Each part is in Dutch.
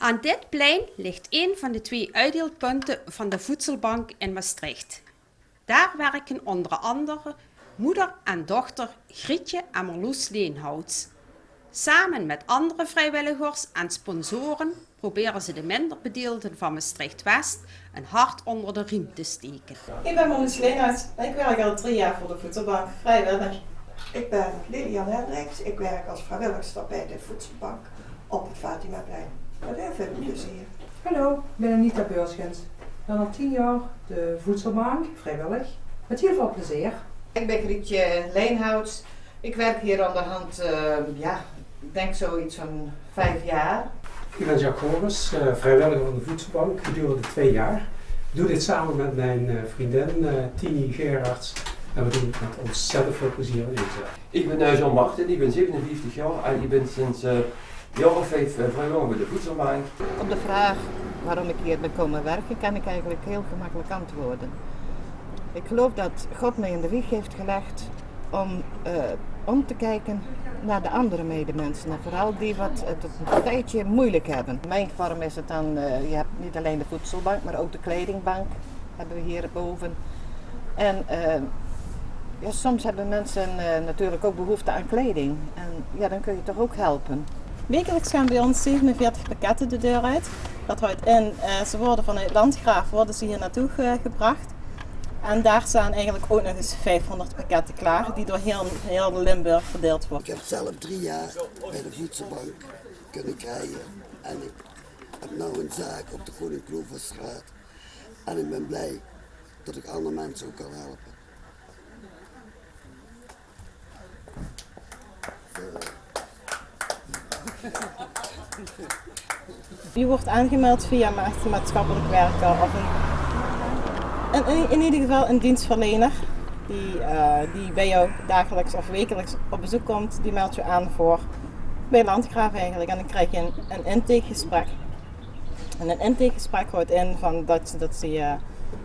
Aan dit plein ligt een van de twee uitdeelpunten van de Voedselbank in Maastricht. Daar werken onder andere moeder en dochter Grietje en Marloes Leenhouts. Samen met andere vrijwilligers en sponsoren proberen ze de minder bedeelden van Maastricht-West een hart onder de riem te steken. Ik ben Marloes Leenhouts en ik werk al drie jaar voor de Voedselbank, vrijwillig. Ik ben Lilian Hendricks. Ik werk als vrijwilligster bij de Voedselbank op het Fatimaplein. Met heel veel plezier. Hallo, ik ben Anita Beurschens. Ik ben al tien jaar de voedselbank, vrijwillig. Met heel veel plezier. Ik ben Grietje Leenhouts. Ik werk hier aan de hand, uh, ja, ik denk zoiets van vijf jaar. Ik ben Jacques Horus, uh, vrijwilliger van de voedselbank gedurende twee jaar. Ik doe dit samen met mijn uh, vriendin Tini Gerards en we doen het met ontzettend veel plezier inzet. Ik ben Jean Martin, ik ben 57 jaar en ik ben sinds vijf vrijwilliger bij de voedselbank. Op de vraag waarom ik hier ben komen werken, kan ik eigenlijk heel gemakkelijk antwoorden. Ik geloof dat God mij in de wieg heeft gelegd om uh, om te kijken naar de andere medemensen. En vooral die wat het een tijdje moeilijk hebben. Mijn vorm is het dan, uh, je hebt niet alleen de voedselbank, maar ook de kledingbank hebben we hier boven. En uh, ja, soms hebben mensen natuurlijk ook behoefte aan kleding. En ja, dan kun je toch ook helpen. Wekelijks gaan bij ons 47 pakketten de deur uit. Dat houdt in, ze worden vanuit Landgraaf worden ze hier naartoe gebracht. En daar staan eigenlijk ook nog eens 500 pakketten klaar, die door heel, heel Limburg verdeeld worden. Ik heb zelf drie jaar bij de voedselbank kunnen krijgen. En ik heb nu een zaak op de Groene. En ik ben blij dat ik andere mensen ook kan helpen. Je wordt aangemeld via maatschappelijk werker of een in, ieder geval een dienstverlener die, uh, die bij jou dagelijks of wekelijks op bezoek komt, die meldt je aan voor bij Landgraaf eigenlijk. En dan krijg je een, een intakegesprek. En een intakegesprek houdt in van dat, dat ze je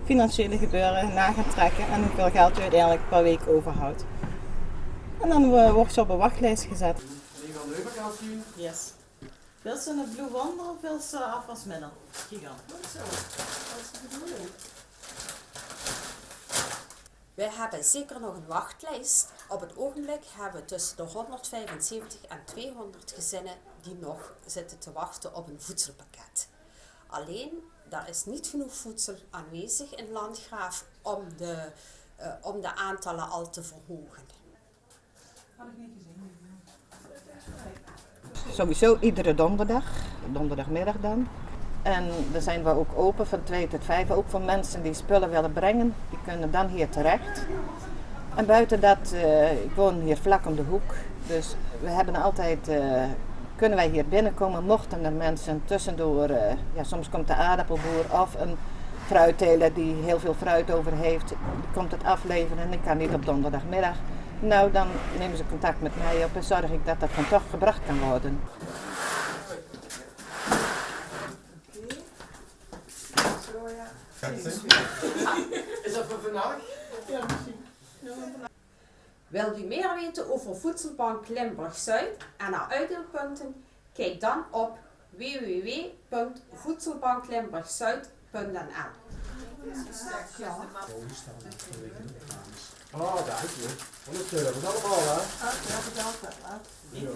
financiële gebeuren na gaan trekken en hoeveel geld je uiteindelijk per week overhoudt. En dan uh, word je op een wachtlijst gezet. Yes. Wil ze een Blue Wonder of wil ze afwasmiddel? Gigant. Zo, dat is de bedoeling. We hebben zeker nog een wachtlijst. Op het ogenblik hebben we tussen de 175 en 200 gezinnen die nog zitten te wachten op een voedselpakket. Alleen, daar is niet genoeg voedsel aanwezig in Landgraaf om de, uh, om de aantallen al te verhogen. Had ik niet gezien. Sowieso iedere donderdag, donderdagmiddag dan, en dan zijn we ook open van 2 tot 5, ook voor mensen die spullen willen brengen. Die kunnen dan hier terecht. En buiten dat, uh, ik woon hier vlak om de hoek. Dus we hebben altijd, uh, kunnen wij hier binnenkomen, mochten er mensen tussendoor, uh, ja, soms komt de aardappelboer of een fruitteler die heel veel fruit over heeft, komt het afleveren en ik kan niet op donderdagmiddag. Nou, dan nemen ze contact met mij op en zorg ik dat dat dan toch gebracht kan worden. Is dat voor vandaag? Ja, misschien. Wilt u meer weten over Voedselbank Limburg-Zuid en haar uitdeelpunten? Kijk dan op www.voedselbanklimburgzuid.nl Oh, dank je. 100 euro, dat allemaal hè? Ja, bedankt. Ja.